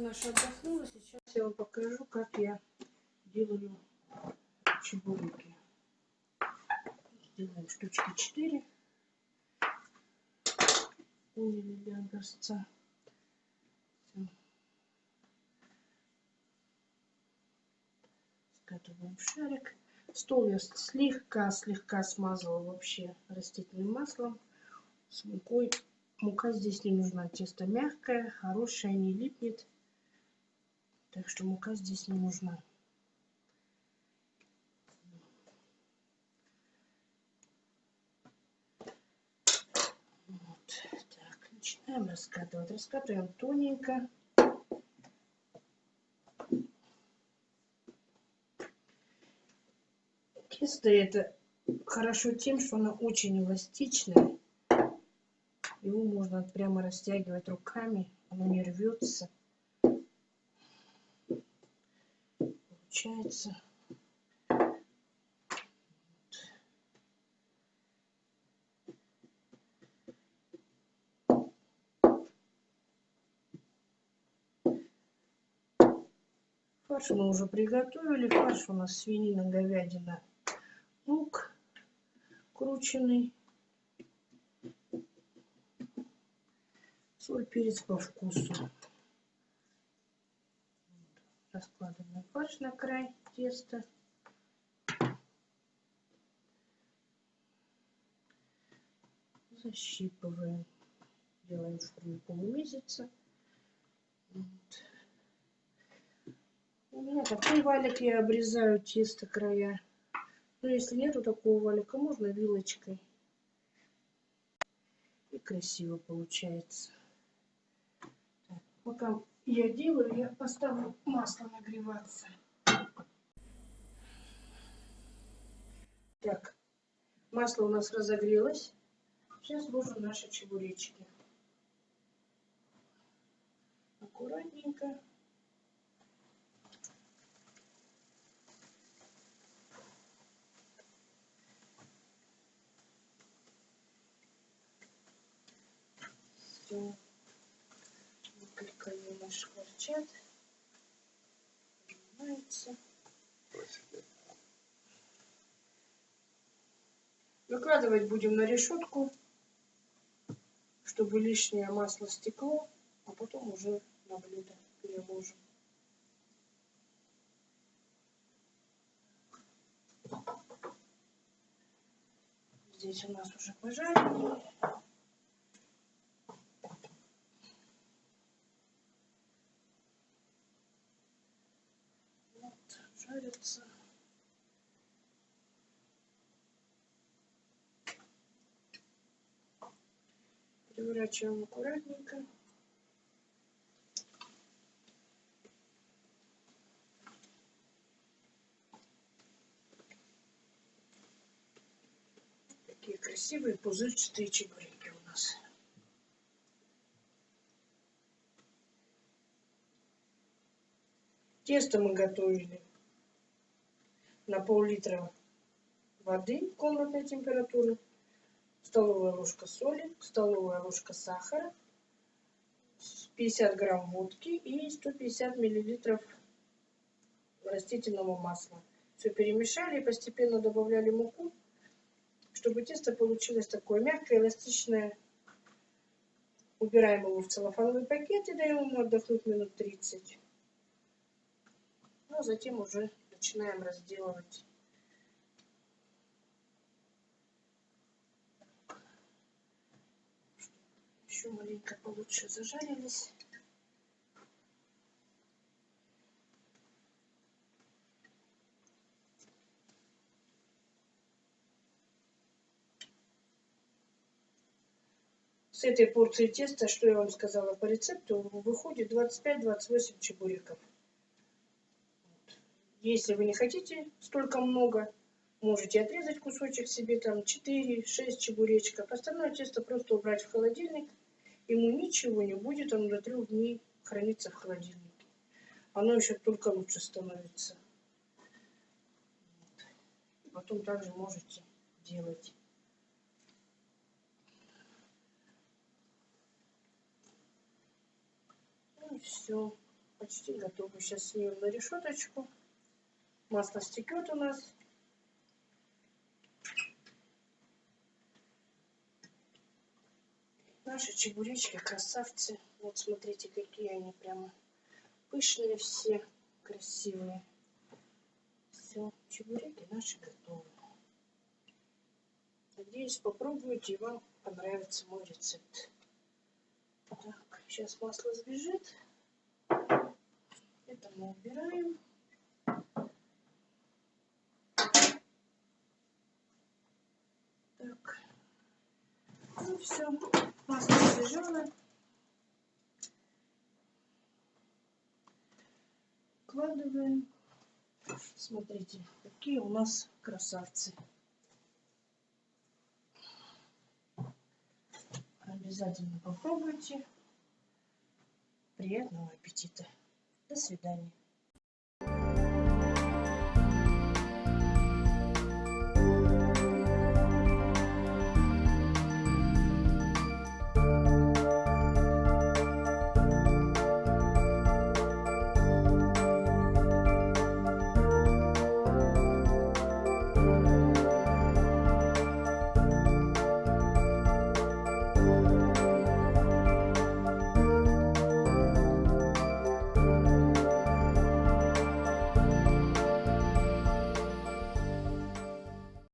наша отдохнула. Сейчас я вам покажу, как я делаю чебуреки. Сделаем штучки 4. Поняли для образца. Скатываем шарик. Стол я слегка-слегка смазала вообще растительным маслом с мукой. Мука здесь не нужна. Тесто мягкое, хорошее, не липнет. Так что мука здесь не нужна. Вот. Так, начинаем раскатывать. Раскатываем тоненько. Тесто это хорошо тем, что оно очень эластичное. Его можно прямо растягивать руками, оно не рвется. Получается. Фарш мы уже приготовили. Фарш у нас свинина, говядина, лук крученный. Соль, перец по вкусу. Раскладываем фарш на край теста. Защипываем. Делаем форму полумесяца. Вот. У меня такой валик, я обрезаю тесто края. Но если нету такого валика, можно вилочкой. И красиво получается. Так, пока я делаю, я поставлю масло нагреваться. Так, масло у нас разогрелось. Сейчас ложим наши чебуречки. Аккуратненько. Все. Шкварчат. Поднимается. Выкладывать будем на решетку, чтобы лишнее масло стекло, а потом уже на блюдо переложим. Здесь у нас уже пожарили. Вот, жарится. Переворачиваем аккуратненько. Такие красивые пузырчатые чебуреки у нас. Тесто мы готовили на пол-литра воды комнатной температуры, столовая ложка соли, столовая ложка сахара, 50 грамм водки и 150 миллилитров растительного масла. Все перемешали и постепенно добавляли муку, чтобы тесто получилось такое мягкое, эластичное. Убираем его в целлофановый пакет и даем ему отдохнуть минут 30. Ну, а затем уже начинаем разделывать. Еще маленько получше зажарились. С этой порции теста, что я вам сказала по рецепту, выходит 25-28 чебуреков. Если вы не хотите столько много, можете отрезать кусочек себе, там 4-6 чебуречков. Остальное тесто просто убрать в холодильник. Ему ничего не будет, оно до трех дней хранится в холодильнике. Оно еще только лучше становится. Вот. Потом также можете делать. Ну все. почти готово. Сейчас снимем на решеточку. Масло стекет у нас. Наши чебуречки красавцы. Вот смотрите, какие они прямо пышные все, красивые. Все, чебуреки наши готовы. Надеюсь, попробуйте и вам понравится мой рецепт. Так, сейчас масло сбежит. Это мы убираем. Так. Ну все, сбежало. Вкладываем. Смотрите, какие у нас красавцы. Обязательно попробуйте. Приятного аппетита. До свидания.